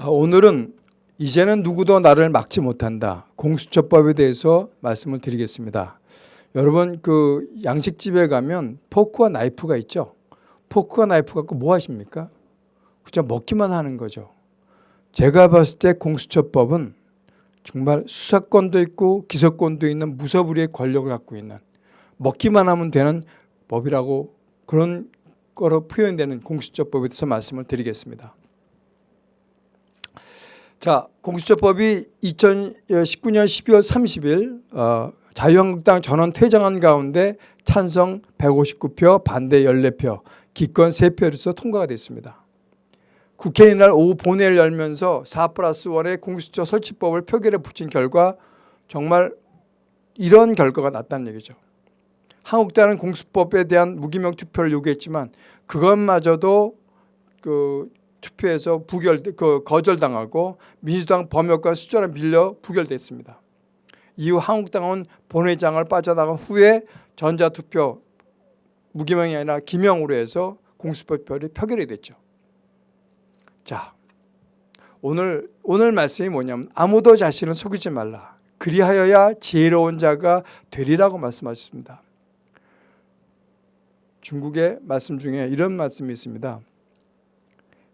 아, 오늘은 이제는 누구도 나를 막지 못한다. 공수처법에 대해서 말씀을 드리겠습니다. 여러분 그 양식집에 가면 포크와 나이프가 있죠. 포크와 나이프 갖고 뭐 하십니까? 그저 먹기만 하는 거죠. 제가 봤을 때 공수처법은 정말 수사권도 있고 기소권도 있는 무서부리의 권력을 갖고 있는 먹기만 하면 되는 법이라고 그런 거로 표현되는 공수처법에 대해서 말씀을 드리겠습니다. 자, 공수처법이 2019년 12월 30일 어, 자유한국당 전원 퇴장한 가운데 찬성 159표, 반대 14표, 기권 3표로서 통과가 됐습니다. 국회 이날 오후 본회의를 열면서 4 플러스 1의 공수처 설치법을 표결에 붙인 결과 정말 이런 결과가 났다는 얘기죠. 한국당은 공수법에 대한 무기명 투표를 요구했지만 그것마저도 그 투표에서 부결 그 거절당하고 민주당 범역과 수절을 밀려 부결됐습니다. 이후 한국당은 본회장을 빠져나간 후에 전자투표 무기명이 아니라 기명으로 해서 공수법결이 표결이 됐죠. 자, 오늘 오늘 말씀이 뭐냐면 아무도 자신을 속이지 말라. 그리하여야 지혜로운 자가 되리라고 말씀하셨습니다. 중국의 말씀 중에 이런 말씀이 있습니다.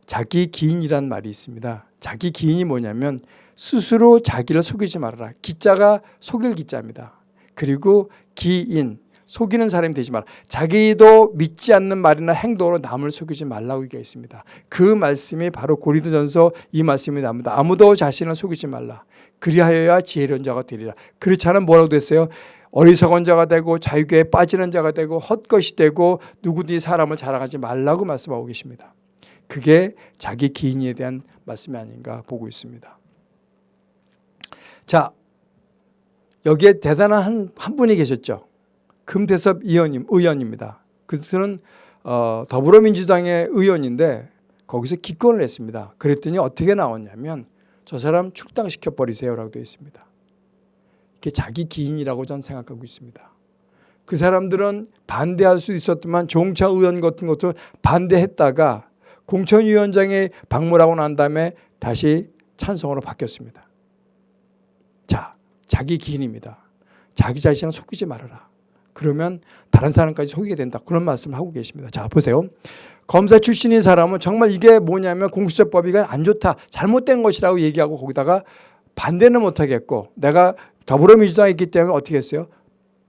자기 기인이란 말이 있습니다. 자기 기인이 뭐냐면 스스로 자기를 속이지 말아라. 기자가 속일 기자입니다. 그리고 기인, 속이는 사람이 되지 마라. 자기도 믿지 않는 말이나 행동으로 남을 속이지 말라고 얘기가 있습니다. 그 말씀이 바로 고린도전서 이 말씀이 나옵니다. 아무도 자신을 속이지 말라. 그리하여야 지혜로운 자가 되리라. 그렇지 않으면 뭐라고 됐어요? 어리석은 자가 되고 자유계에 빠지는 자가 되고 헛것이 되고 누구든지 사람을 자랑하지 말라고 말씀하고 계십니다. 그게 자기 기인에 대한 말씀이 아닌가 보고 있습니다. 자, 여기에 대단한 한, 한 분이 계셨죠. 금태섭 의원님, 의원입니다. 그것은 어, 더불어민주당의 의원인데 거기서 기권을 했습니다. 그랬더니 어떻게 나왔냐면 저 사람 출당시켜 버리세요라고 되어 있습니다. 이게 자기 기인이라고 저는 생각하고 있습니다. 그 사람들은 반대할 수 있었지만 종차 의원 같은 것도 반대했다가 공천위원장에 방문하고 난 다음에 다시 찬성으로 바뀌었습니다. 자, 자기 기인입니다. 자기 자신을 속이지 말아라. 그러면 다른 사람까지 속이게 된다. 그런 말씀을 하고 계십니다. 자, 보세요. 검사 출신인 사람은 정말 이게 뭐냐면 공수처법이가 안 좋다. 잘못된 것이라고 얘기하고 거기다가 반대는 못하겠고 내가 더불어민주당에 있기 때문에 어떻게 했어요?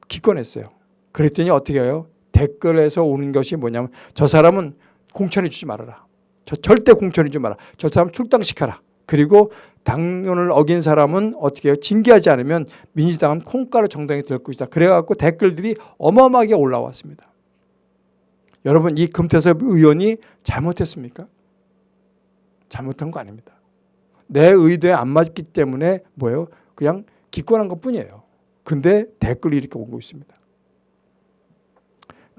기권했어요. 그랬더니 어떻게 해요? 댓글에서 오는 것이 뭐냐면 저 사람은 공천해 주지 말아라. 저 절대 공천해 주지 마라. 저 사람 출당시켜라. 그리고 당론을 어긴 사람은 어떻게 해요? 징계하지 않으면 민주당은 콩가루 정당이 될 것이다. 그래갖고 댓글들이 어마어마하게 올라왔습니다. 여러분 이 금태섭 의원이 잘못했습니까? 잘못한 거 아닙니다. 내 의도에 안 맞기 때문에 뭐예요? 그냥 기권한 것 뿐이에요. 근데 댓글이 이렇게 오고 있습니다.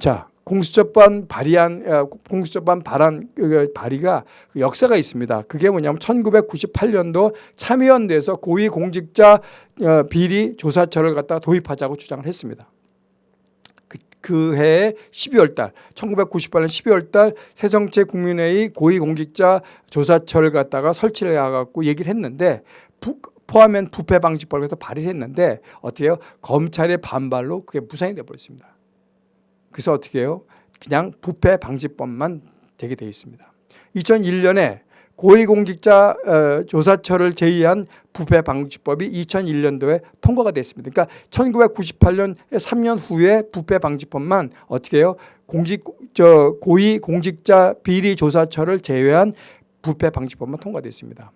자, 공수처법 발의한 어, 공수처법 발안 그 발의가 그 역사가 있습니다. 그게 뭐냐면 1998년도 참의원대에서 고위공직자 어, 비리 조사처를 갖다 도입하자고 주장을 했습니다. 그, 그 해에 12월 달 1998년 12월 달 새정치 국민회의 고위공직자 조사처를 갖다가 설치를 해 갖고 얘기를 했는데 부, 포함한 부패방지법에서 발의를 했는데 어떻게 해요? 검찰의 반발로 그게 무산이 돼 버렸습니다. 그래서 어떻게 해요? 그냥 부패 방지법만 되게 되어 있습니다. 2001년에 고위공직자 어, 조사처를 제의한 부패 방지법이 2001년도에 통과가 됐습니다. 그러니까 1998년 3년 후에 부패 방지법만 어떻게 해요? 공직 저 고위 공직자 비리 조사처를 제외한 부패 방지법만 통과됐습니다.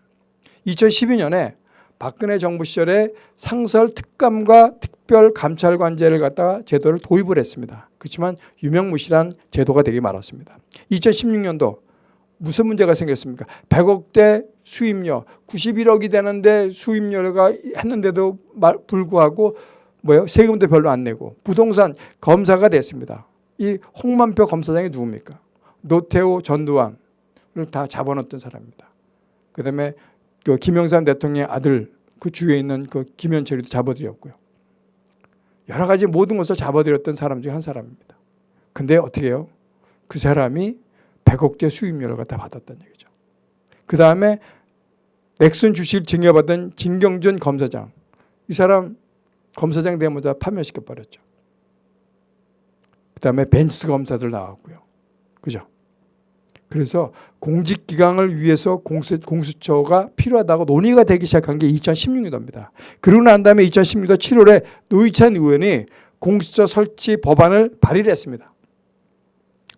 2012년에 박근혜 정부 시절에 상설 특감과 특별 감찰관제를 갖다가 제도를 도입을 했습니다. 그렇지만 유명무실한 제도가 되게 많았습니다. 2016년도 무슨 문제가 생겼습니까? 100억대 수입료 91억이 되는데 수입료가 했는데도 불구하고 뭐요 세금도 별로 안 내고 부동산 검사가 됐습니다. 이 홍만표 검사장이 누굽니까? 노태우 전두환을 다 잡아놓던 사람입니다. 그 다음에 그 김영삼 대통령의 아들 그 주위에 있는 그 김현철이도 잡아들였고요. 여러 가지 모든 것을 잡아들였던 사람 중 한 사람입니다. 근데 어떻게 해요? 그 사람이 100억대 수입료를 갖다 받았다는 얘기죠. 그 다음에 넥슨 주식을 증여받은 진경준 검사장 이 사람 검사장 되자마자 파면시켜 버렸죠. 그 다음에 벤츠 검사들 나왔고요. 그죠? 그래서 공직기강을 위해서 공수, 공수처가 필요하다고 논의가 되기 시작한 게 2016년도입니다. 그러고 난 다음에 2016년도 7월에 노희찬 의원이 공수처 설치 법안을 발의를 했습니다.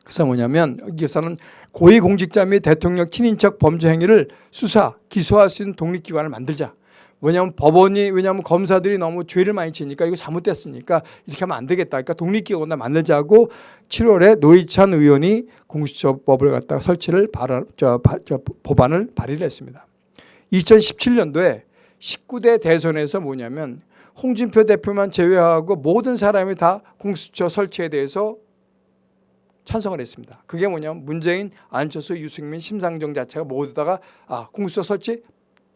그래서 뭐냐면 여기서는 고위공직자 및 대통령 친인척 범죄 행위를 수사, 기소할 수 있는 독립기관을 만들자. 왜냐하면 법원이 왜냐하면 검사들이 너무 죄를 많이 지니까 이거 잘못됐으니까 이렇게 하면 안 되겠다. 그러니까 독립기관을 만들자고 7월에 노희찬 의원이 공수처법을 갖다가 설치를 발언, 저, 바, 저 법안을 발의를 했습니다. 2017년도에 19대 대선에서 뭐냐면 홍준표 대표만 제외하고 모든 사람이 다 공수처 설치에 대해서 찬성을 했습니다. 그게 뭐냐면 문재인, 안철수, 유승민, 심상정 자체가 모두 다가 아, 공수처 설치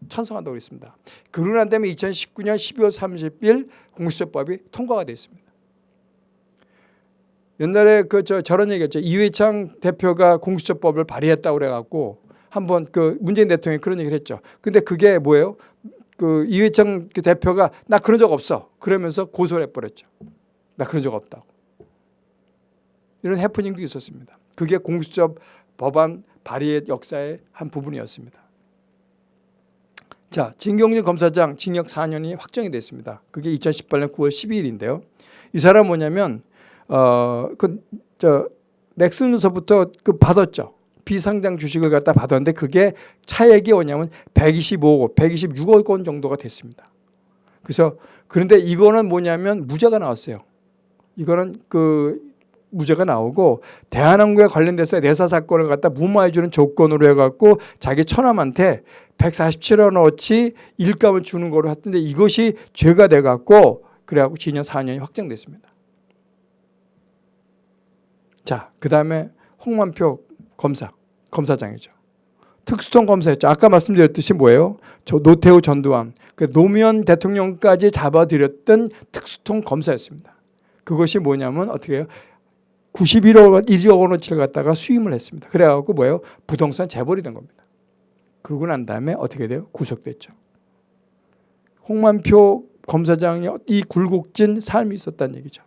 찬성한다고 했습니다. 그러고 난 다음에 2019년 12월 30일 공수처법이 통과가 됐습니다. 옛날에 그 저 저런 얘기했죠. 이회창 대표가 공수처법을 발의했다고 그래갖고 한번 그 문재인 대통령이 그런 얘기를 했죠. 근데 그게 뭐예요? 그 이회창 그 대표가 나 그런 적 없어. 그러면서 고소를 해버렸죠. 나 그런 적 없다고. 이런 해프닝도 있었습니다. 그게 공수처 법안 발의의 역사의 한 부분이었습니다. 자, 진경준 검사장 징역 4년이 확정이 됐습니다. 그게 2018년 9월 12일인데요. 이 사람 뭐냐면 어그저 넥슨으로서부터 그 받았죠. 비상장 주식을 갖다 받았는데 그게 차액이 뭐냐면 125억, 126억 원 정도가 됐습니다. 그래서 그런데 이거는 뭐냐면 무죄가 나왔어요. 이거는 그 무죄가 나오고 대한항공에 관련돼서 내사 사건을 갖다 무마해 주는 조건으로 해갖고 자기 처남한테 147원 어치 일감을 주는 거로 했던데 이것이 죄가 돼갖고 그래갖고 징역 4년이 확정됐습니다. 자, 그 다음에 홍만표 검사, 검사장이죠. 특수통 검사였죠. 아까 말씀드렸듯이 뭐예요? 저 노태우 전두환, 그 노무현 대통령까지 잡아들였던 특수통 검사였습니다. 그것이 뭐냐면 어떻게 해요? 91억, 1억 원어치를 갖다가 수임을 했습니다. 그래갖고 뭐예요? 부동산 재벌이 된 겁니다. 그러고 난 다음에 어떻게 돼요? 구속됐죠. 홍만표 검사장이 이 굴곡진 삶이 있었다는 얘기죠.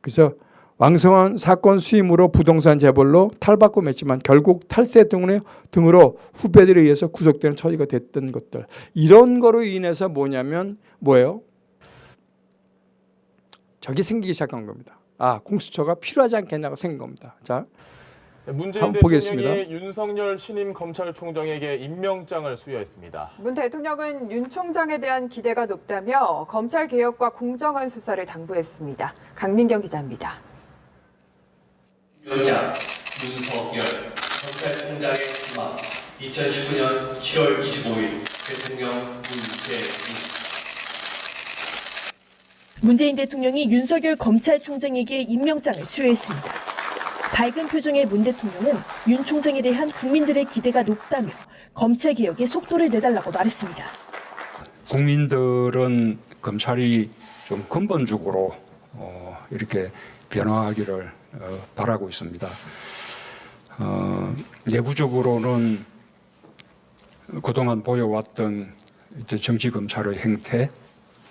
그래서 왕성한 사건 수임으로 부동산 재벌로 탈바꿈 했지만 결국 탈세 등으로, 등으로 후배들에 의해서 구속되는 처지가 됐던 것들. 이런 거로 인해서 뭐냐면 뭐예요? 저기 생기기 시작한 겁니다. 아 공수처가 필요하지 않겠냐고 생긴 겁니다. 자 문재인 한번 보겠습니다. 윤석열 신임 검찰총장에게 임명장을 수여했습니다. 문 대통령은 윤 총장에 대한 기대가 높다며 검찰 개혁과 공정한 수사를 당부했습니다. 강민경 기자입니다. 위원장 윤석열 검찰총장의 수마 2019년 7월 25일 대통령 문재인 문재인 대통령이 윤석열 검찰총장에게 임명장을 수여했습니다. 밝은 표정의 문 대통령은 윤 총장에 대한 국민들의 기대가 높다며 검찰 개혁에 속도를 내달라고 말했습니다. 국민들은 검찰이 좀 근본적으로 어, 이렇게 변화하기를 어, 바라고 있습니다. 어, 내부적으로는 그동안 보여왔던 정치 검찰의 행태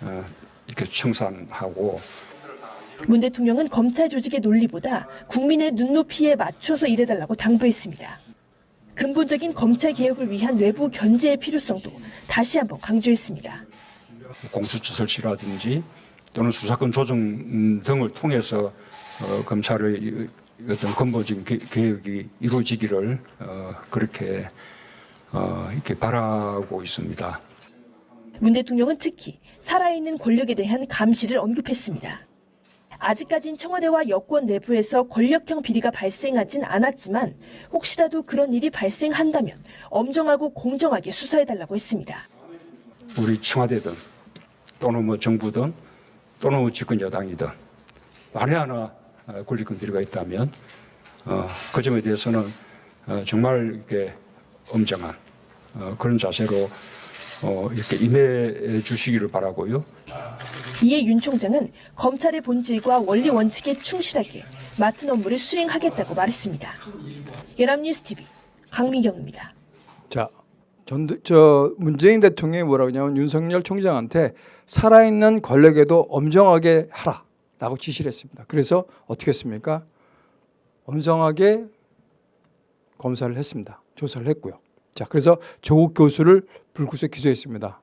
어, 이렇게 청산하고 문 대통령은 검찰 조직의 논리보다 국민의 눈높이에 맞춰서 일해달라고 당부했습니다. 근본적인 검찰 개혁을 위한 외부 견제의 필요성도 다시 한번 강조했습니다. 공수처 설치라든지 또는 수사권 조정 음, 등을 통해서 어, 검찰의 이- 어떤 근본적인 개- 개혁이 이루어지기를 어, 그렇게 어, 이렇게 바라고 있습니다. 문 대통령은 특히 살아있는 권력에 대한 감시를 언급했습니다. 아직까진 청와대와 여권 내부에서 권력형 비리가 발생하진 않았지만 혹시라도 그런 일이 발생한다면 엄정하고 공정하게 수사해달라고 했습니다. 우리 청와대든 또는 뭐 정부든 또는 뭐 집권 여당이든 만에 하나 어, 권리권 비리가 있다면 어, 그 점에 대해서는 어, 정말 이렇게 엄정한 어, 그런 자세로 어, 이렇게 임해 주시기를 바라고요. 이에 윤 총장은 검찰의 본질과 원리 원칙에 충실하게 맡은 업무를 수행하겠다고 말했습니다. 연합뉴스 TV 강민경입니다. 자 전, 저 문재인 대통령이 뭐라고 하냐면 윤석열 총장한테 살아있는 권력에도 엄정하게 하라라고 지시를 했습니다. 그래서 어떻게 했습니까? 엄정하게 검사를 했습니다. 조사를 했고요. 자, 그래서 조국 교수를 불구속 기소했습니다.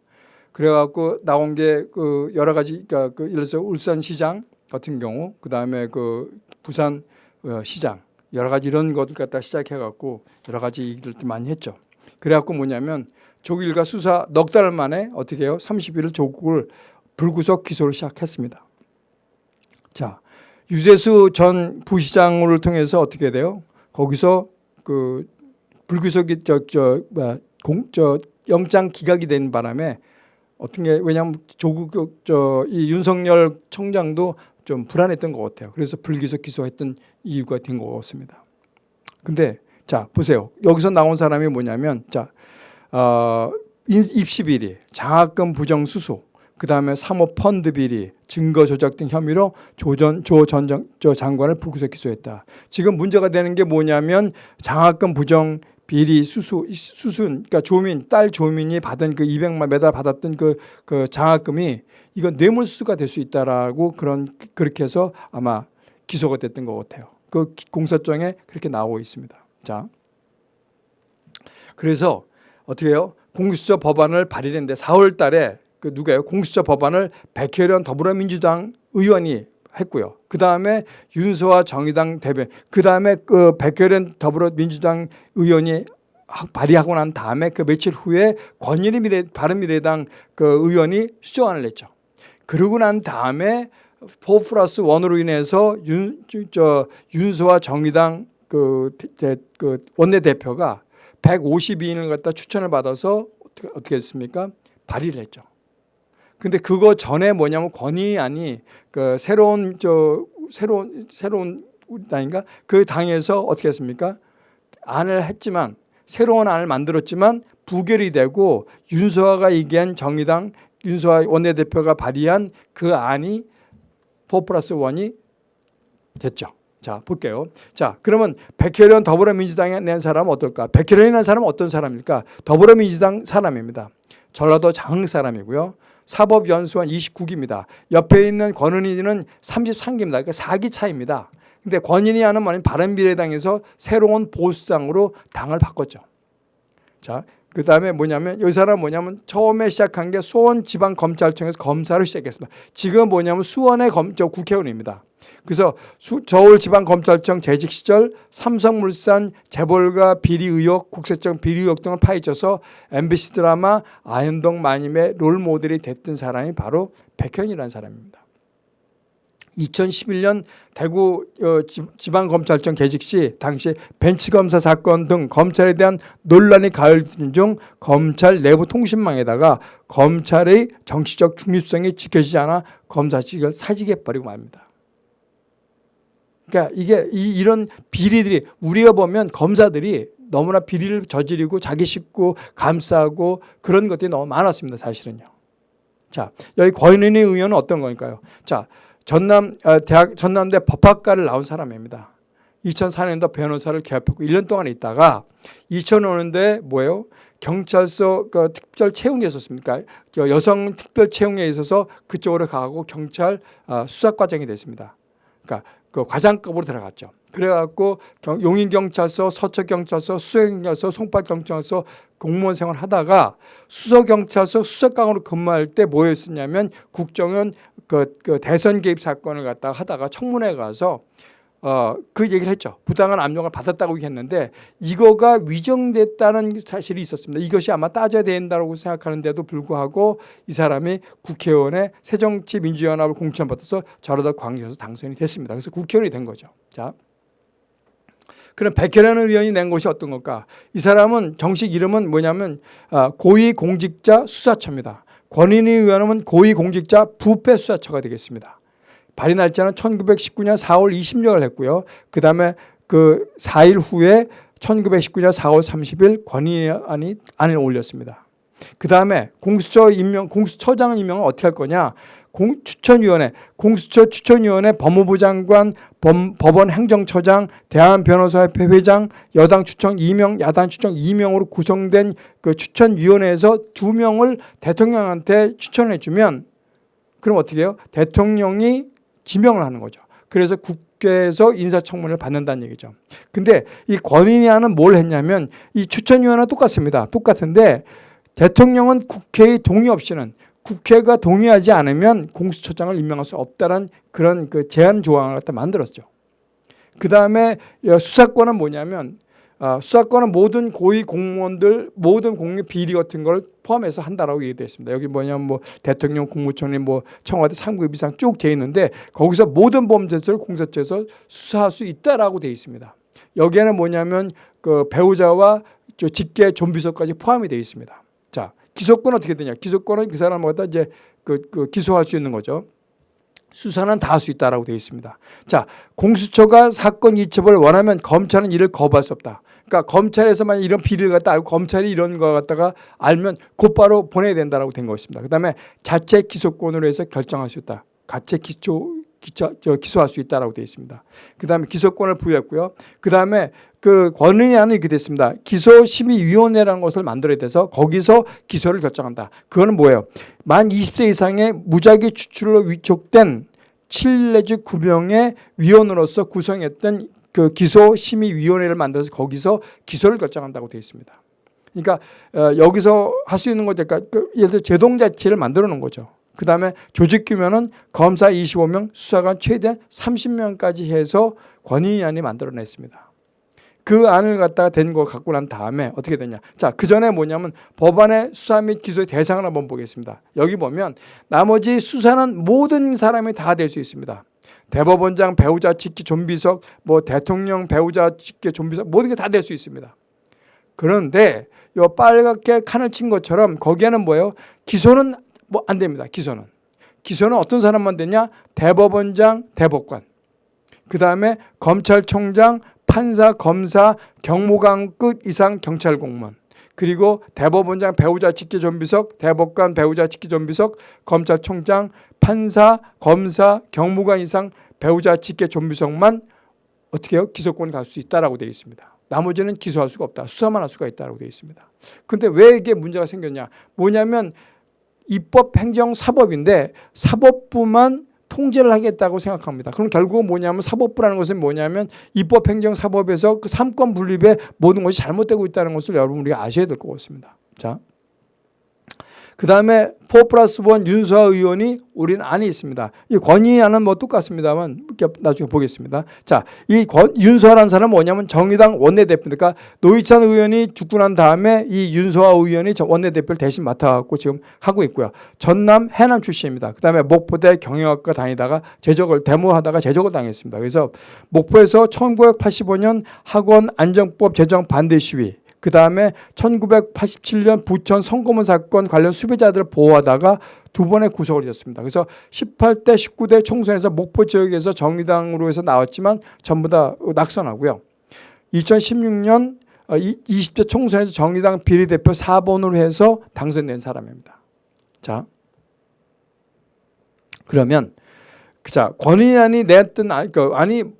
그래갖고 나온 게 그 여러 가지, 그러니까 그 예를 들어서 울산시장 같은 경우, 그 다음에 그 부산 어, 시장 여러 가지 이런 것들 갖다 시작해갖고 여러 가지 얘기들 많이 했죠. 그래갖고 뭐냐면 조국 일가 수사 넉 달 만에 어떻게 해요? 30일을 조국을 불구속 기소를 시작했습니다. 자, 유재수 전 부시장을 통해서 어떻게 돼요? 거기서 그 불구속이 저저 뭐야 공저 영장 기각이 된 바람에 어떻게 왜냐하면 조국 저 이 윤석열 총장도 좀 불안했던 것 같아요. 그래서 불기소 기소했던 이유가 된 것 같습니다. 근데 자 보세요. 여기서 나온 사람이 뭐냐면 자 어, 입시 비리, 장학금 부정 수수, 그 다음에 사모 펀드 비리, 증거 조작 등 혐의로 조전 조전 저 장관을 불구속 기소했다. 지금 문제가 되는 게 뭐냐면 장학금 부정 비리 수수 수순 그러니까 조민 딸 조민이 받은 그 200만 매달 받았던 그, 그 장학금이 이건 뇌물수가 될 수 있다라고 그런 그렇게 해서 아마 기소가 됐던 것 같아요. 그 공소장에 그렇게 나오고 있습니다. 자, 그래서 어떻게 해요? 공수처 법안을 발의했는데 4월 달에 그 누가요? 공수처 법안을 백혜련 더불어민주당 의원이 했고요. 그 다음에 윤소아 정의당 대변, 그 다음에 그 백혜련 더불어민주당 의원이 발의하고 난 다음에 그 며칠 후에 권일희 미래, 바른미래당 그 의원이 수정안을 냈죠. 그러고 난 다음에 4 플러스 1으로 인해서 윤, 저, 윤소아 정의당 그, 그 원내대표가 152인을 갖다 추천을 받아서 어떻게, 어떻게 했습니까? 발의를 했죠. 근데 그거 전에 뭐냐면 권위안이 그 새로운 저 새로운 새로운 당인가 그 당에서 어떻게 했습니까? 안을 했지만 새로운 안을 만들었지만 부결이 되고 윤소아가 얘기한 정의당 윤소아 원내대표가 발의한 그 안이 4 플러스 1이 됐죠. 자 볼게요. 자 그러면 백혜련 더불어민주당에 낸 사람은 어떨까? 백혜련이라는 사람은 어떤 사람일까? 더불어민주당 사람입니다. 전라도 장흥 사람이고요. 사법연수원 29기입니다. 옆에 있는 권은희는 33기입니다. 그러니까 4기 차입니다. 근데 권인이 하는 말은 바른미래당에서 새로운 보수당으로 당을 바꿨죠. 자, 그 다음에 뭐냐면 이 사람 뭐냐면 처음에 시작한 게 수원지방검찰청에서 검사를 시작했습니다. 지금 뭐냐면 수원의 검, 저 국회의원입니다. 그래서 수, 서울지방검찰청 재직 시절 삼성물산 재벌가 비리 의혹, 국세청 비리 의혹 등을 파헤쳐서 MBC 드라마 아현동 마님의 롤 모델이 됐던 사람이 바로 백현이라는 사람입니다. 2011년 대구 어, 지방검찰청 개직 시 당시 벤치검사 사건 등 검찰에 대한 논란이 가열된 중 검찰 내부 통신망에다가 검찰의 정치적 중립성이 지켜지지 않아 검사직을 사직해버리고 말입니다. 그러니까 이게 이, 이런 비리들이 우리가 보면 검사들이 너무나 비리를 저지르고 자기 식구 감싸고 그런 것들이 너무 많았습니다. 사실은요. 자, 여기 권은희 의원은 어떤 거니까요? 자, 전남 어, 대학 전남대 법학과를 나온 사람입니다. 2004년도 변호사를 개업했고 1년 동안 있다가 2005년도에 뭐예요? 경찰서 그 특별 채용에 있었습니까? 여성 특별 채용에 있어서 그쪽으로 가고 경찰 어, 수사 과정이 됐습니다. 그러니까 그 과장급으로 들어갔죠. 그래갖고 용인경찰서, 서초경찰서, 수서경찰서, 송파경찰서 공무원 생활 하다가 수서경찰서 수석강으로 근무할 때 뭐였었냐면 국정원 그, 그 대선 개입 사건을 갖다가 하다가 청문회 가서 어, 그 얘기를 했죠. 부당한 압력을 받았다고 했는데 이거가 위정됐다는 사실이 있었습니다. 이것이 아마 따져야 된다고 생각하는데도 불구하고 이 사람이 국회의원의 새정치민주연합을 공천받아서 저러다 광주에서 당선이 됐습니다. 그래서 국회의원이 된 거죠. 자. 그럼 백혜라는 의원이 낸 것이 어떤 걸까? 이 사람은 정식 이름은 뭐냐면 아, 고위공직자 수사처입니다. 권인희 의원은 고위공직자 부패수사처가 되겠습니다. 발의 날짜는 1919년 4월 26일 했고요. 그 다음에 그 4일 후에 1919년 4월 30일 권의안이 안을 올렸습니다. 그 다음에 공수처 임명, 공수처장 임명은 어떻게 할 거냐? 공, 추천위원회, 공수처 추천위원회, 법무부 장관, 범, 법원 행정처장, 대한변호사협회 회장, 여당 추천 2명, 야당 추천 2명으로 구성된 그 추천위원회에서 두 명을 대통령한테 추천해 주면 그럼 어떻게 해요? 대통령이 지명을 하는 거죠. 그래서 국회에서 인사청문회를 받는다는 얘기죠. 근데 이 권인위원은 뭘 했냐면 이 추천위원회는 똑같습니다. 똑같은데 대통령은 국회의 동의 없이는 국회가 동의하지 않으면 공수처장을 임명할 수 없다는 그런 그 제한 조항을 갖다 만들었죠. 그 다음에 수사권은 뭐냐면 아, 수사권은 모든 고위 공무원들 모든 공개 비리 같은 걸 포함해서 한다라고 얘기되어 있습니다. 여기 뭐냐면 뭐 대통령, 국무총리, 뭐 청와대 상급 이상 쭉 돼 있는데 거기서 모든 범죄를 공수처에서 수사할 수 있다라고 돼 있습니다. 여기에는 뭐냐면 그 배우자와 저 직계 좀비서까지 포함이 되어 있습니다. 자, 기소권 어떻게 되냐? 기소권은 그 사람마다 이제 그, 그 기소할 수 있는 거죠. 수사는 다 할 수 있다라고 되어 있습니다. 자, 공수처가 사건 이첩을 원하면 검찰은 이를 거부할 수 없다. 그러니까 검찰에서 만약 이런 비리를 갖다 알고 검찰이 이런 거 갖다가 알면 곧바로 보내야 된다라고 된 것입니다. 그다음에 자체 기소권으로 해서 결정할 수 있다. 자체 기초 저, 기소할 수 있다라고 되어 있습니다. 그다음에 기소권을 부여했고요. 그다음에 그 권은희 안은 이렇게 됐습니다. 기소심의위원회라는 것을 만들어야 돼서 거기서 기소를 결정한다. 그거는 뭐예요? 만 20세 이상의 무작위 추출로 위촉된 7 내지 9명의 위원으로서 구성했던 그 기소심의위원회를 만들어서 거기서 기소를 결정한다고 되어 있습니다. 그러니까 어, 여기서 할 수 있는 거니까 그 예를 들어 제동자치를 만들어 놓은 거죠. 그 다음에 조직 규모는 검사 25명, 수사관 최대 30명까지 해서 권위안이 만들어냈습니다. 그 안을 갖다가 된 거 갖고 난 다음에 어떻게 되냐. 자, 그 전에 뭐냐면 법안의 수사 및 기소의 대상을 한번 보겠습니다. 여기 보면 나머지 수사는 모든 사람이 다 될 수 있습니다. 대법원장, 배우자, 직계, 좀비석, 뭐 대통령, 배우자, 직계, 좀비석 모든 게 다 될 수 있습니다. 그런데 요 빨갛게 칸을 친 것처럼 거기에는 뭐예요? 기소는 뭐 안 됩니다. 기소는. 기소는 어떤 사람만 되냐? 대법원장, 대법관. 그 다음에 검찰총장, 판사, 검사, 경무관급 이상 경찰 공무원. 그리고 대법원장 배우자 직계 좀비석, 대법관 배우자 직계 좀비석, 검찰총장, 판사, 검사, 경무관 이상 배우자 직계 좀비석만 어떻게 해요? 기소권이 갈 수 있다라고 되어 있습니다. 나머지는 기소할 수가 없다. 수사만 할 수가 있다고 되어 있습니다. 근데 왜 이게 문제가 생겼냐? 뭐냐면 입법, 행정, 사법인데 사법부만 통제를 하겠다고 생각합니다. 그럼 결국은 뭐냐면 사법부라는 것은 뭐냐면 입법, 행정, 사법에서 그 삼권 분립에 모든 것이 잘못되고 있다는 것을 여러분 우리가 아셔야 될 것 같습니다. 자. 그 다음에 4 플러스 1 윤수아 의원이 우리는 안이 있습니다. 이 권위안은 뭐 똑같습니다만 나중에 보겠습니다. 자, 이 윤수아라는 사람은 뭐냐면 정의당 원내대표니까 노희찬 의원이 죽고 난 다음에 이 윤수아 의원이 원내대표를 대신 맡아갖고 지금 하고 있고요. 전남 해남 출신입니다. 그 다음에 목포대 경영학과 다니다가 제적을 데모하다가 제적을 당했습니다. 그래서 목포에서 1985년 학원 안정법 제정 반대 시위 그 다음에 1987년 부천 성고문 사건 관련 수배자들을 보호하다가 두 번의 구속을 잊었습니다. 그래서 18대, 19대 총선에서 목포 지역에서 정의당으로 해서 나왔지만 전부 다 낙선하고요. 2016년 20대 총선에서 정의당 비례대표 4번으로 해서 당선된 사람입니다. 자, 그러면 자, 권인안이 냈던 안, 그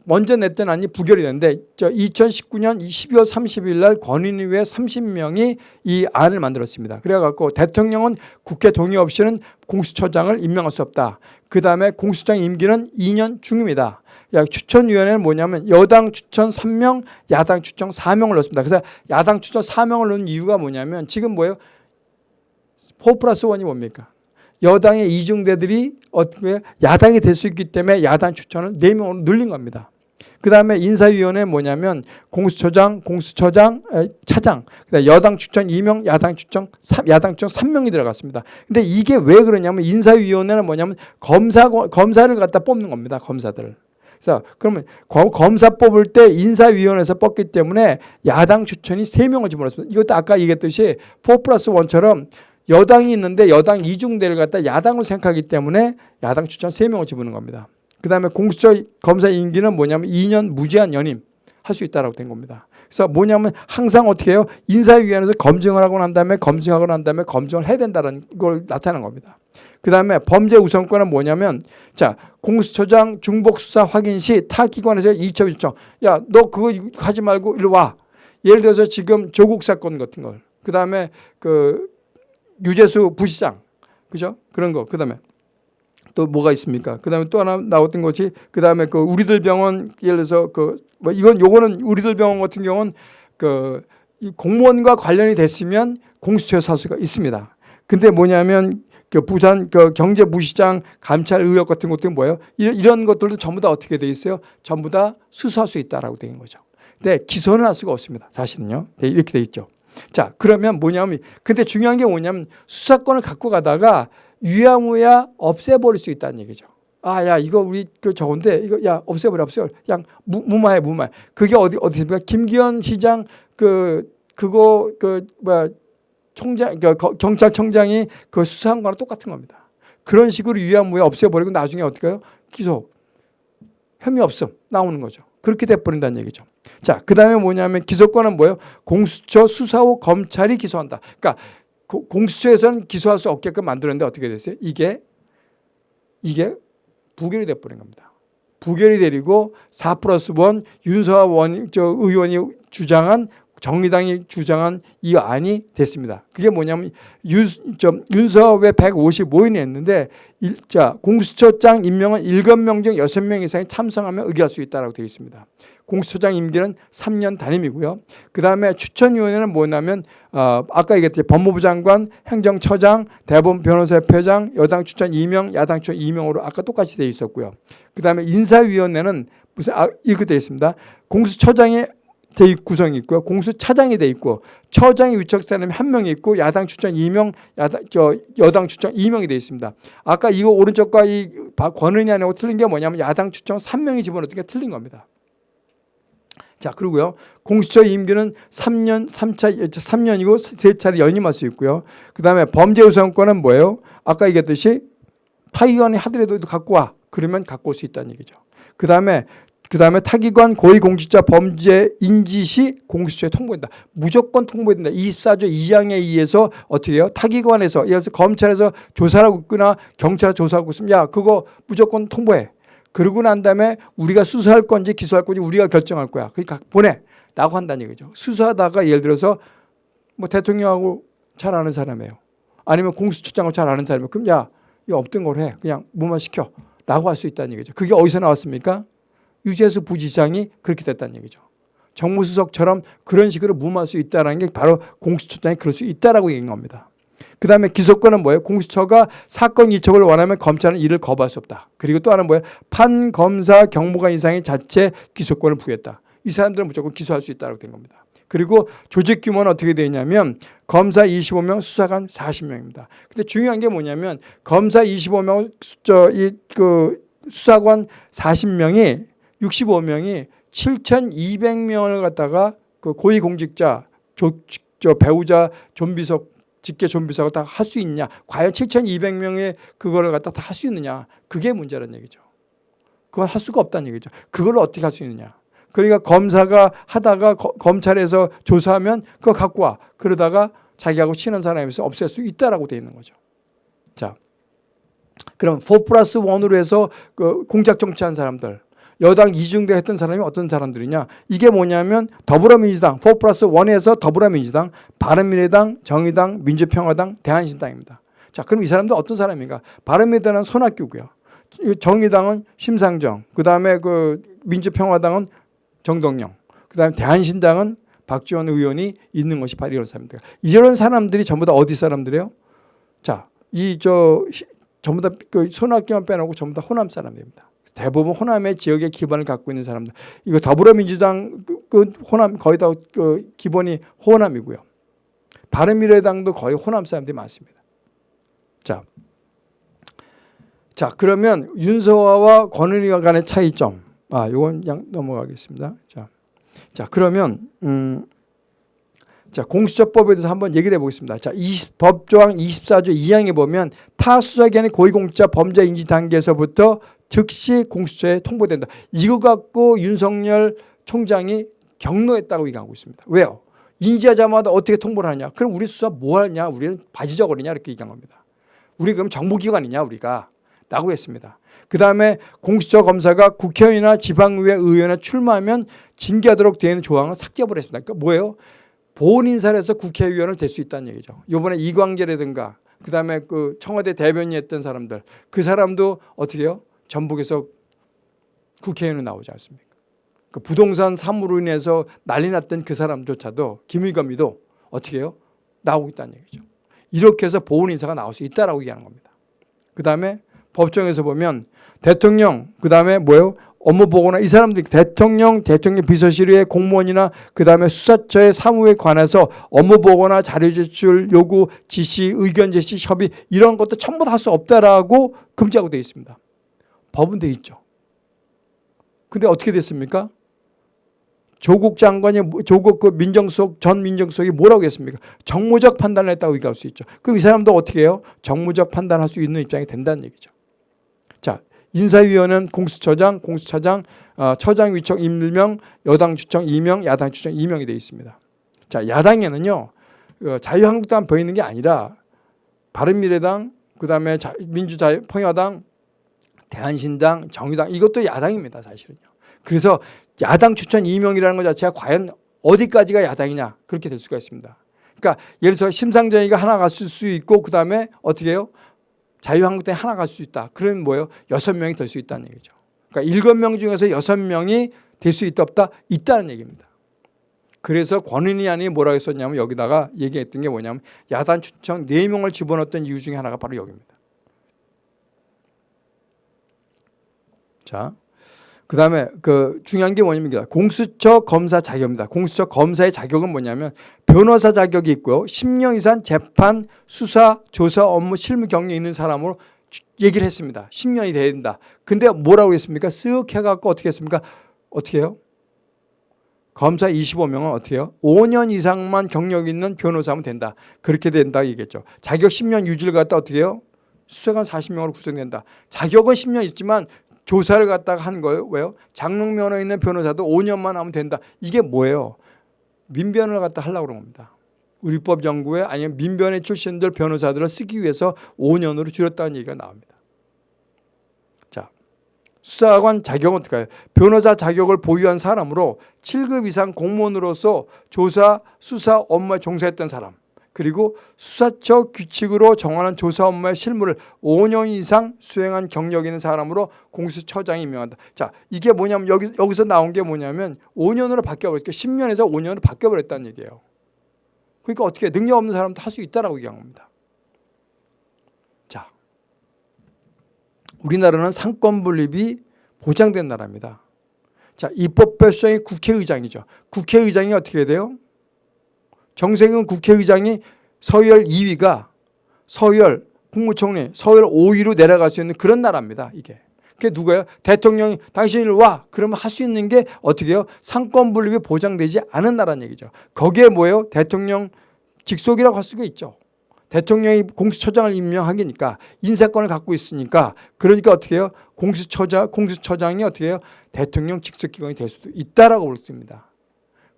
먼저 냈던 안이 부결이 됐는데 저 2019년 12월 30일 날 권인위회 30명이 이 안을 만들었습니다. 그래 갖고 대통령은 국회 동의 없이는 공수처장을 임명할 수 없다. 그다음에 공수처장 임기는 2년 중입니다. 추천위원회는 뭐냐면 여당 추천 3명, 야당 추천 4명을 넣습니다. 그래서 야당 추천 4명을 넣은 이유가 뭐냐면 지금 뭐예요? 4 플러스 1이 뭡니까? 여당의 이중대들이 어떻게 야당이 될 수 있기 때문에 야당 추천을 4명으로 늘린 겁니다. 그 다음에 인사위원회 뭐냐면 공수처장, 공수처장, 차장, 여당 추천 2명, 야당 추천 3, 야당 추천 3명이 들어갔습니다. 근데 이게 왜 그러냐면 인사위원회는 뭐냐면 검사, 검사를 갖다 뽑는 겁니다. 검사들을. 그래서 그러면 검사 뽑을 때 인사위원회에서 뽑기 때문에 야당 추천이 3명을 집어넣습니다. 이것도 아까 얘기했듯이 4 플러스 1처럼 여당이 있는데 여당 이중대를 갖다 야당을 생각하기 때문에 야당 추천 3명을 집어넣는 겁니다. 그 다음에 공수처 검사 임기는 뭐냐면 2년 무제한 연임 할 수 있다라고 된 겁니다. 그래서 뭐냐면 항상 어떻게 해요? 인사위원회에서 검증을 하고 난 다음에 검증하고 난 다음에 검증을 해야 된다는 걸 나타낸 겁니다. 그 다음에 범죄 우선권은 뭐냐면 자 공수처장 중복 수사 확인 시 타 기관에서 이첩 요청 야 너 그거 하지 말고 일로 와 예를 들어서 지금 조국 사건 같은 걸그 다음에 그 유재수 부시장 그죠 그런 거 그 다음에 또 뭐가 있습니까 그 다음에 또 하나 나왔던 것이 그 다음에 그 우리들 병원 예를 들어서 그 뭐 이건 요거는 우리들 병원 같은 경우는 그이 공무원과 관련이 됐으면 공수처에 살 수가 있습니다. 근데 뭐냐면 그 부산 그 경제부시장 감찰 의혹 같은 것도 뭐예요? 이런, 이런 것들도 전부 다 어떻게 돼 있어요? 전부 다 수사할 수 있다라고 되는 거죠. 근데 기소는 할 수가 없습니다. 사실은요. 네, 이렇게 돼 있죠. 자, 그러면 뭐냐면 근데 중요한 게 뭐냐면 수사권을 갖고 가다가 유야무야 없애버릴 수 있다는 얘기죠. 아, 야, 이거 우리 그 저건데 이거 야 없애버려, 없애버려. 그냥 무, 무마해, 무마해. 그게 어디 어디 있습니까? 김기현 시장 그 그거 그 뭐야 총장 그 거- 경찰청장이 그 수사한 거랑 똑같은 겁니다. 그런 식으로 유야무야 없애버리고 나중에 어떻게 해요? 기소 혐의 없음 나오는 거죠. 그렇게 돼버린다는 얘기죠. 자, 그 다음에 뭐냐면 기소권은 뭐예요? 공수처 수사 후 검찰이 기소한다. 그러니까 고- 공수처에서는 기소할 수 없게끔 만들었는데 어떻게 됐어요? 이게 이게 부결이 돼버린 겁니다. 부결이 되리고 4 플러스 1 윤서아 원, 저 의원이 주장한 정의당이 주장한 이 안이 됐습니다. 그게 뭐냐면 윤, 저, 윤서왜 155인이 했는데 일, 자, 공수처장 임명은 7명 중 6명 이상이 참석하면 의결할 수 있다고 되어 있습니다. 공수처장 임기는 3년 단임이고요. 그 다음에 추천위원회는 뭐냐면 어, 아까 얘기했듯이 법무부 장관, 행정처장, 대법원 변호사협회장, 여당 추천 2명, 야당 추천 2명으로 아까 똑같이 되어 있었고요. 그 다음에 인사위원회는 무슨 아, 이렇게 되어 있습니다. 공수처장의 대 구성이 있고요. 공수차장이 돼 있고 처장이 위촉 사람이 한 명이 있고 야당 추천 2명, 야당 저 여당 추천 2명이 돼 있습니다. 아까 이거 오른쪽과 이 박- 권은희 안하고 틀린 게 뭐냐면 야당 추천 3명이 집어넣은 게 틀린 겁니다. 자, 그리고요. 공수처 임기는 3년, 3차, 3년이고 세 차례 연임할 수 있고요. 그 다음에 범죄 우선권은 뭐예요? 아까 얘기했듯이 타기관이 하더라도 갖고 와. 그러면 갖고 올 수 있다는 얘기죠. 그 다음에 그 다음에 타기관 고위공직자 범죄 인지 시 공수처에 통보된다. 무조건 통보된다. 24조 2항에 의해서 어떻게 해요? 타기관에서 예를 들어서 검찰에서 조사를 하고 있거나 경찰에서 조사하고 있으면 야 그거 무조건 통보해. 그러고 난 다음에 우리가 수사할 건지 기소할 건지 우리가 결정할 거야. 그러니까 보내. 라고 한다는 얘기죠. 수사하다가 예를 들어서 뭐 대통령하고 잘 아는 사람이에요. 아니면 공수처장을 잘 아는 사람이에요. 그럼 야, 이거 없던 걸 해. 그냥 무마시켜. 라고 할 수 있다는 얘기죠. 그게 어디서 나왔습니까? 유재수 부지장이 그렇게 됐다는 얘기죠. 정무수석처럼 그런 식으로 무마할 수 있다는 게 바로 공수처장이 그럴 수 있다라고 얘기한 겁니다. 그 다음에 기소권은 뭐예요? 공수처가 사건 이첩을 원하면 검찰은 이를 거부할 수 없다. 그리고 또 하나는 뭐예요? 판 검사 경무관 이상의 자체 기소권을 부여했다. 이 사람들은 무조건 기소할 수 있다고 된 겁니다. 그리고 조직 규모는 어떻게 되냐면 검사 25명, 수사관 40명입니다. 근데 중요한 게 뭐냐면 검사 25명, 저이그 수사관 40명이 65명이 7,200명을 갖다가 그 고위공직자, 조, 저 배우자, 좀비석, 직계 좀비석을 다할 수 있냐? 과연 7,200명의 그거를 갖다 다 할 수 있느냐? 그게 문제라는 얘기죠. 그걸 할 수가 없다는 얘기죠. 그걸 어떻게 할 수 있느냐? 그러니까 검사가 하다가 거- 검찰에서 조사하면 그거 갖고 와. 그러다가 자기하고 친한 사람에서 없앨 수 있다라고 돼 있는 거죠. 자, 그럼 4 플러스 1으로 해서 그 공작 정치한 사람들 여당 이중대 했던 사람이 어떤 사람들이냐? 이게 뭐냐면 더불어민주당 4 플러스 1에서 더불어민주당 바른미래당 정의당 민주평화당 대한신당입니다. 자 그럼 이 사람들 어떤 사람인가? 바른미래당은 손학규고요. 정의당은 심상정 그 다음에 그 민주평화당은 정동영 그 다음에 대한신당은 박지원 의원이 있는 것이 바로 이런 사람들. 이런 사람들이 전부 다 어디 사람들이에요? 자이저 전부 다 그 손학규만 빼놓고 전부 다 호남 사람입니다. 대부분 호남의 지역의 기반을 갖고 있는 사람들. 이거 더불어민주당 그, 그 호남 거의 다 그 기본이 호남이고요. 바른미래당도 거의 호남 사람들이 많습니다. 자, 자 그러면 윤서화와 권은희와 간의 차이점. 아, 이건 그냥 넘어가겠습니다. 자, 자 그러면 음. 자, 공수처법에 대해서 한번 얘기를 해보겠습니다. 자, 20, 법조항 24조 2항에 보면 타 수사기관의 고위공직자 범죄 인지 단계에서부터 즉시 공수처에 통보된다. 이거 갖고 윤석열 총장이 경로했다고 얘기하고 있습니다. 왜요? 인지하자마자 어떻게 통보를 하냐? 그럼 우리 수사 뭐 하냐? 우리는 바지저거리냐? 이렇게 얘기한 겁니다. 우리 그럼 정부기관이냐 우리가 라고 했습니다. 그 다음에 공수처 검사가 국회의원이나 지방의회 의원에 출마하면 징계하도록 되어 있는 조항을 삭제해버렸습니다. 그러니까 뭐예요? 보훈 인사를 해서 국회의원을 될 수 있다는 얘기죠. 이번에 이광재라든가 그 다음에 그 청와대 대변인 했던 사람들 그 사람도 어떻게 해요? 전북에서 국회의원으로 나오지 않습니까? 그 부동산 사무로 인해서 난리 났던 그 사람조차도 김의겸이도 어떻게 해요? 나오고 있다는 얘기죠. 이렇게 해서 보훈 인사가 나올 수 있다라고 얘기하는 겁니다. 그 다음에 법정에서 보면 대통령 그 다음에 뭐예요? 업무 보고나 이 사람들이 대통령, 대통령 비서실의 공무원이나 그 다음에 수사처의 사무에 관해서 업무 보고나 자료 제출 요구, 지시, 의견 제시, 협의 이런 것도 전부 다 할 수 없다라고 금지하고 되어 있습니다. 법은 되어 있죠. 근데 어떻게 됐습니까? 조국 장관이 뭐- 조국 그 민정수석 전 민정수석이 뭐라고 했습니까? 정무적 판단을 했다고 얘기할 수 있죠. 그럼 이 사람도 어떻게 해요? 정무적 판단할 수 있는 입장이 된다는 얘기죠. 자, 인사위원회는 공수처장, 공수처장, 어, 처장 위촉 임명, 여당 추청 2명, 야당 추청 2명이 되어 있습니다. 자, 야당에는요. 어, 자유한국당 보이는 게 아니라 바른미래당, 그 다음에 자, 민주자유 평화당, 대한신당, 정의당 이것도 야당입니다, 사실은요. 그래서 야당 추천 2명이라는 것 자체가 과연 어디까지가 야당이냐 그렇게 될 수가 있습니다. 그러니까 예를 들어서 심상정이가 하나 갔을 수 있고 그다음에 어떻게 해요? 자유한국당이 하나 갈 수 있다. 그러면 뭐예요? 여섯 명이 될 수 있다는 얘기죠. 그러니까 일곱 명 중에서 여섯 명이 될 수 있다 없다? 있다는 얘기입니다. 그래서 권은희 안이 뭐라고 했었냐면 여기다가 얘기했던 게 뭐냐면 야당 추천 네명을 집어넣었던 이유 중에 하나가 바로 여기입니다. 자, 그 다음에 그 중요한 게 뭐냐면 공수처 검사 자격입니다. 공수처 검사의 자격은 뭐냐면 변호사 자격이 있고요. 10년 이상 재판, 수사, 조사, 업무, 실무 경력이 있는 사람으로 주- 얘기를 했습니다. 10년이 돼야 된다. 근데 뭐라고 했습니까? 쓱 해갖고 어떻게 했습니까? 어떻게 해요? 검사 25명은 어떻게 해요? 5년 이상만 경력 있는 변호사면 된다. 그렇게 된다 얘기했죠. 자격 10년 유지를 갖다 어떻게 해요? 수사관 40명으로 구성된다. 자격은 10년 있지만 조사를 갖다가 한 거예요. 왜요? 장롱 면허 있는 변호사도 5년만 하면 된다. 이게 뭐예요? 민변을 갖다 하려고 그런 겁니다. 우리법 연구에 아니면 민변의 출신들 변호사들을 쓰기 위해서 5년으로 줄였다는 얘기가 나옵니다. 자, 수사관 자격은 어떻게 해요? 변호사 자격을 보유한 사람으로 7급 이상 공무원으로서 조사, 수사 업무에 종사했던 사람 그리고 수사처 규칙으로 정하는 조사 업무의 실무를 5년 이상 수행한 경력 있는 사람으로 공수처장이 임명한다. 자, 이게 뭐냐면 여기, 여기서 나온 게 뭐냐면 5년으로 바뀌어버렸고 10년에서 5년으로 바뀌어버렸다는 얘기예요. 그러니까 어떻게 능력 없는 사람도 할 수 있다라고 얘기한 겁니다. 자, 우리나라는 상권 분립이 보장된 나라입니다. 자, 입법 발성이 국회의장이죠. 국회의장이 어떻게 돼요? 정세균 국회의장이 서열 2위가 서열 국무총리 서열 5위로 내려갈 수 있는 그런 나라입니다. 이게. 그게 누가요? 대통령이 당신이 와 그러면 할 수 있는 게 어떻게 해요? 상권 분립이 보장되지 않은 나라는 얘기죠. 거기에 뭐예요? 대통령 직속이라고 할 수가 있죠. 대통령이 공수처장을 임명하기니까 인사권을 갖고 있으니까 그러니까 어떻게 해요? 공수처장 공수처장이 어떻게 해요? 대통령 직속 기관이 될 수도 있다라고 볼 수 있습니다.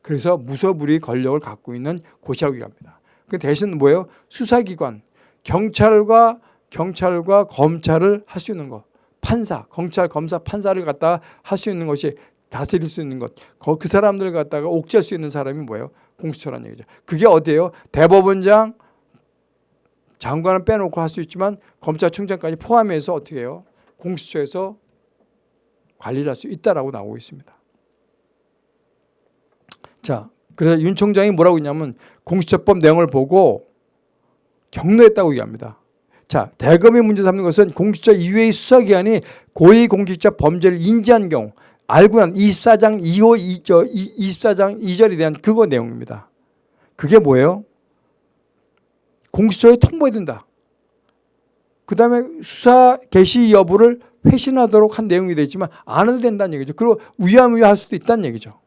그래서 무소불위 권력을 갖고 있는 곳이라고 얘기합니다. 그 대신 뭐예요? 수사기관, 경찰과 경찰과 검찰을 할 수 있는 것, 판사, 검찰, 검사, 판사를 갖다가 할수 있는 것이 다스릴 수 있는 것, 거- 그 사람들 갖다가 옥죄할 수 있는 사람이 뭐예요? 공수처라는 얘기죠. 그게 어디예요? 대법원장, 장관을 빼놓고 할 수 있지만 검찰총장까지 포함해서 어떻게 해요? 공수처에서 관리를 할 수 있다라고 나오고 있습니다. 자, 그래서 윤 총장이 뭐라고 했냐면 공수처법 내용을 보고 격려했다고 얘기합니다. 자, 대검이 문제 삼는 것은 공수처 이외의 수사기관이 고위공직자 범죄를 인지한 경우 알고 난 24장 2호 2절, 24장 2절에 대한 그거 내용입니다. 그게 뭐예요? 공수처에 통보해야 된다. 그 다음에 수사 개시 여부를 회신하도록 한 내용이 되지만 안 해도 된다는 얘기죠. 그리고 위험위할 수도 있다는 얘기죠.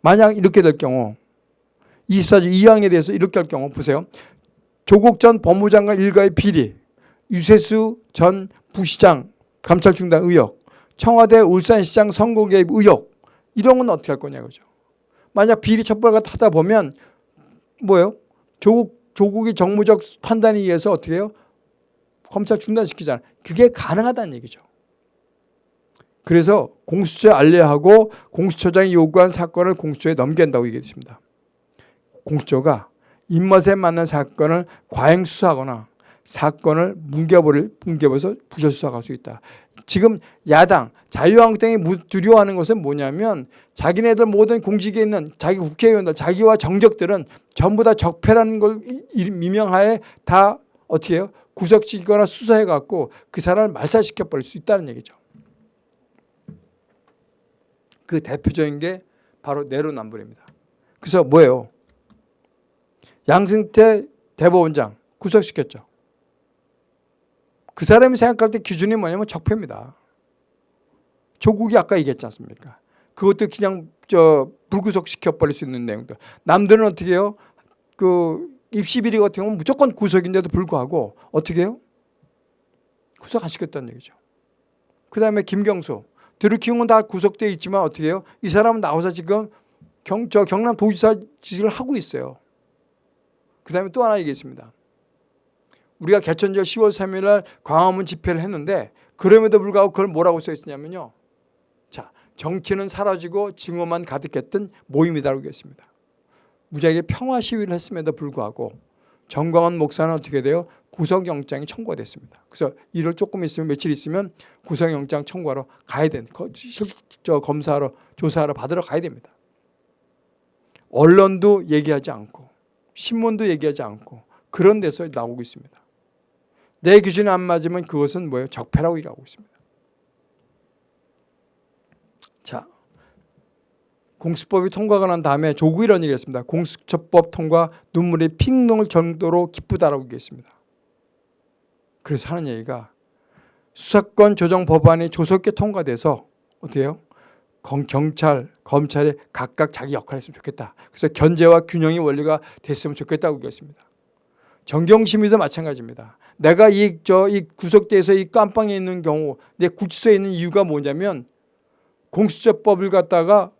만약 이렇게 될 경우 24조 2항에 대해서 이렇게 할 경우 보세요. 조국 전 법무장관 일가의 비리, 유세수 전 부시장 감찰 중단 의혹, 청와대 울산시장 선거 개입 의혹 이런 건 어떻게 할 거냐 그죠. 만약 비리 첩보가 타다 보면 뭐예요? 조국 조국이 정무적 판단에 의해서 어떻게 해요? 검찰 중단시키잖아요. 그게 가능하다는 얘기죠. 그래서 공수처에 알려하고 공수처장이 요구한 사건을 공수처에 넘긴다고 얘기했습니다. 공수처가 입맛에 맞는 사건을 과잉 수사하거나 사건을 뭉개버릴, 뭉개버려서 부실 수사할 수 있다. 지금 야당, 자유한국당이 무- 두려워하는 것은 뭐냐면 자기네들 모든 공직에 있는 자기 국회의원들, 자기와 정적들은 전부 다 적폐라는 걸 미명하에 다 어떻게 해요? 구속시키거나 수사해갖고 그 사람을 말살시켜버릴 수 있다는 얘기죠. 그 대표적인 게 바로 내로남불입니다. 그래서 뭐예요? 양승태 대법원장 구속시켰죠. 그 사람이 생각할 때 기준이 뭐냐면 적폐입니다. 조국이 아까 얘기했지 않습니까? 그것도 그냥 저 불구속 시켜버릴 수 있는 내용들. 남들은 어떻게 해요? 그 입시 비리 같은 경우는 무조건 구속인데도 불구하고 어떻게 해요? 구속 안 시켰다는 얘기죠. 그 다음에 김경수. 드루킹은 다 구속돼 있지만 어떻게 해요? 이 사람은 나와서 지금 경, 저 경남 도지사 지식을 하고 있어요. 그 다음에 또 하나 얘기했습니다. 우리가 개천절 10월 3일 날 광화문 집회를 했는데 그럼에도 불구하고 그걸 뭐라고 써 있었냐면요. 자, 정치는 사라지고 증오만 가득했던 모임이다라고 했습니다. 무지하게 평화 시위를 했음에도 불구하고 정광훈 목사는 어떻게 돼요? 구속영장이 청구가 됐습니다. 그래서 일을 조금 있으면 며칠 있으면 구속영장 청구하러 가야 실- 저 검사하러 조사하러 받으러 가야 됩니다. 언론도 얘기하지 않고 신문도 얘기하지 않고 그런 데서 나오고 있습니다. 내 기준에 안 맞으면 그것은 뭐예요? 적폐라고 얘기하고 있습니다. 자, 공수법이 통과가 난 다음에 조국 이런 얘기를 했습니다. 공수처법 통과 눈물이 핑 녹을 정도로 기쁘다라고 얘기했습니다. 그래서 하는 얘기가 수사권 조정 법안이 조속히 통과돼서? 경- 경찰, 검찰이 각각 자기 역할을 했으면 좋겠다. 그래서 견제와 균형의 원리가 됐으면 좋겠다고 얘기했습니다. 정경심이도 마찬가지입니다. 내가 이, 저, 이 구속돼서 이 깜빵에 있는 경우 내 구치소에 있는 이유가 뭐냐면 공수처법을 갖다가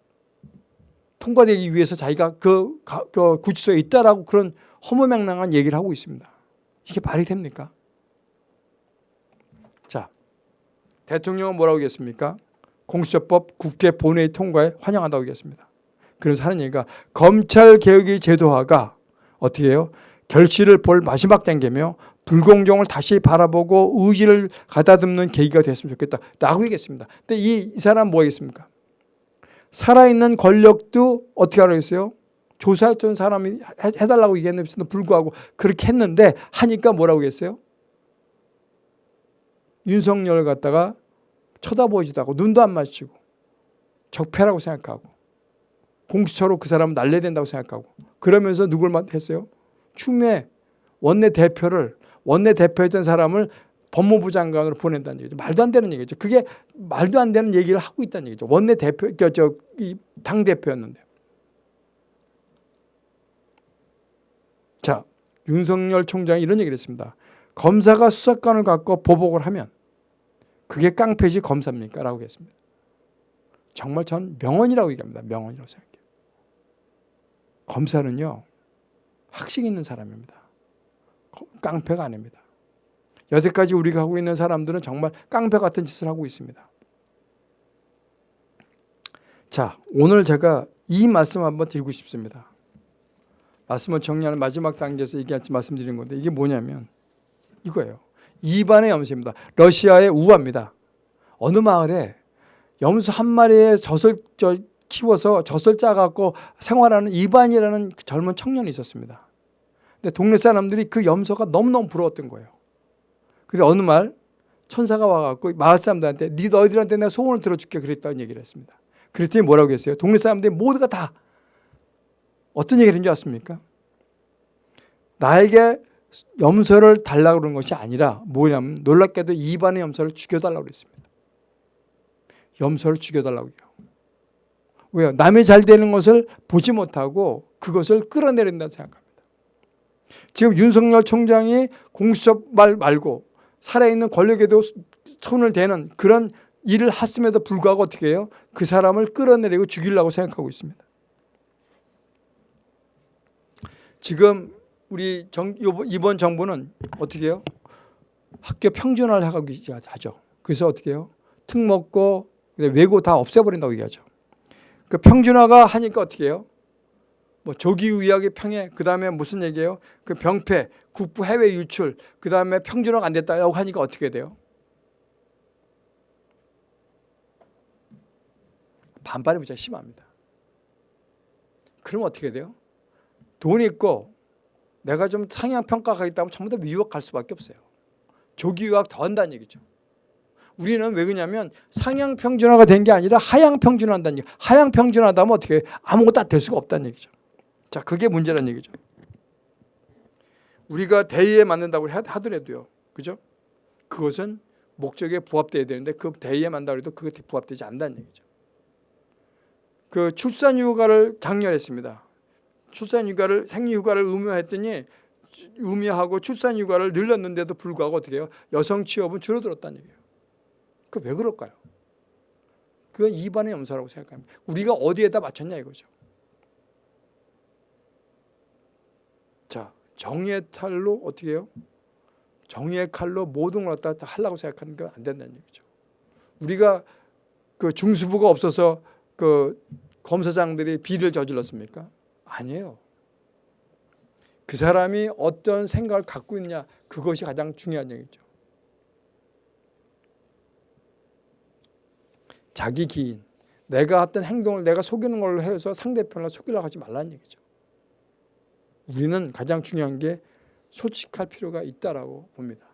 통과되기 위해서 자기가 그, 가- 그 구치소에 있다라고 그런 허무맹랑한 얘기를 하고 있습니다. 이게 말이 됩니까? 자, 대통령은 뭐라고 했습니까? 공수처법 국회 본회의 통과에 환영한다고 얘기했습니다. 그래서 하는 얘기가 검찰 개혁의 제도화가 어떻게 해요? 결실을 볼 마지막 단계며 불공정을 다시 바라보고 의지를 가다듬는 계기가 됐으면 좋겠다. 라고 얘기했습니다. 근데 이, 이 사람 뭐 하겠습니까? 살아있는 권력도 어떻게 하라고 했어요? 조사했던 사람이 해- 해달라고 얘기했는데도 불구하고 그렇게 했는데 하니까 뭐라고 했어요? 윤석열 갖다가 쳐다보지도 않고 눈도 안 마주치고 적폐라고 생각하고 공수처로 그 사람을 날려야 된다고 생각하고 그러면서 누굴 했어요? 추미애 원내 대표를 원내 대표였던 사람을 법무부 장관으로 보낸다는 얘기죠. 말도 안 되는 얘기죠. 그게 말도 안 되는 얘기를 하고 있다는 얘기죠. 원내 대표, 저당 대표였는데. 자, 윤석열 총장이 이런 얘기를 했습니다. 검사가 수사권을 갖고 보복을 하면 그게 깡패지 검사입니까? 라고 했습니다. 정말 전 명언이라고 얘기합니다. 명언이라고 생각해요. 검사는요. 학식 있는 사람입니다. 깡패가 아닙니다. 여태까지 우리가 하고 있는 사람들은 정말 깡패 같은 짓을 하고 있습니다. 자, 오늘 제가 이 말씀 한번 드리고 싶습니다. 말씀을 정리하는 마지막 단계에서 얘기할지 말씀드리는 건데 이게 뭐냐면 이거예요. 이반의 염소입니다. 러시아의 우화입니다. 어느 마을에 염소 한 마리의 젖을 저 키워서 젖을 짜갖고 생활하는 이반이라는 그 젊은 청년이 있었습니다. 근데 동네 사람들이 그 염소가 너무너무 부러웠던 거예요. 근데 어느 말 천사가 와갖고 마을 사람들한테 네 너희들한테 내가 소원을 들어줄게 그랬다는 얘기를 했습니다. 그랬더니 뭐라고 했어요? 동네 사람들이 모두가 다 어떤 얘기를 했는지 아십니까? 나에게 염소를 달라고 그런 것이 아니라 뭐냐면 놀랍게도 이반의 염소를 죽여달라고 그랬습니다. 염소를 죽여달라고 해요. 왜요? 남이 잘 되는 것을 보지 못하고 그것을 끌어내린다 생각합니다. 지금 윤석열 총장이 공수처 말 말고 살아있는 권력에도 손을 대는 그런 일을 했음에도 불구하고 어떻게 해요? 그 사람을 끌어내리고 죽이려고 생각하고 있습니다. 지금 우리 정, 이번 정부는 어떻게 해요? 학교 평준화를 하죠. 그래서 어떻게 해요? 특목고, 외고 다 없애버린다고 얘기하죠. 그 평준화가 하니까 어떻게 해요? 뭐 조기 의학의 평해, 그 다음에 무슨 얘기예요? 그 병폐, 국부 해외 유출, 그 다음에 평준화가 안 됐다고 하니까 어떻게 돼요? 반발이 무지 심합니다. 그러면 어떻게 돼요? 돈 있고 내가 좀 상향 평가하겠다 하면 전부 다 미국 갈 수밖에 없어요. 조기 유학 더 한다는 얘기죠. 우리는 왜 그러냐면 상향 평준화가 된 게 아니라 하향 평준화한다는 얘기. 하향 평준화하다 면 어떻게 해요? 아무것도 될 수가 없다는 얘기죠. 자, 그게 문제라는 얘기죠. 우리가 대의에 맞는다고 하- 하더라도요. 그죠? 그것은 목적에 부합돼야 되는데 그 대의에 맞는다고 해도 그것에 부합되지 않는다는 얘기죠. 그 출산 휴가를 장려했습니다. 출산 휴가를 생리 휴가를 의무화했더니 의무화하고 출산 휴가를 늘렸는데도 불구하고 어떻게 해요? 여성 취업은 줄어들었다는 얘기예요. 그 왜 그럴까요? 그건 이반의 염소라고 생각합니다. 우리가 어디에다 맞췄냐 이거죠. 자, 정의의 칼로 어떻게 해요? 정의의 칼로 모든 걸 갖다 하려고 생각하는 건 안 된다는 얘기죠. 우리가 그 중수부가 없어서 그 검사장들이 비리를 저질렀습니까? 아니에요. 그 사람이 어떤 생각을 갖고 있냐 그것이 가장 중요한 얘기죠. 자기 기인, 내가 어떤 행동을 내가 속이는 걸로 해서 상대편을 속이려고 하지 말라는 얘기죠. 우리는 가장 중요한 게 솔직할 필요가 있다라고 봅니다.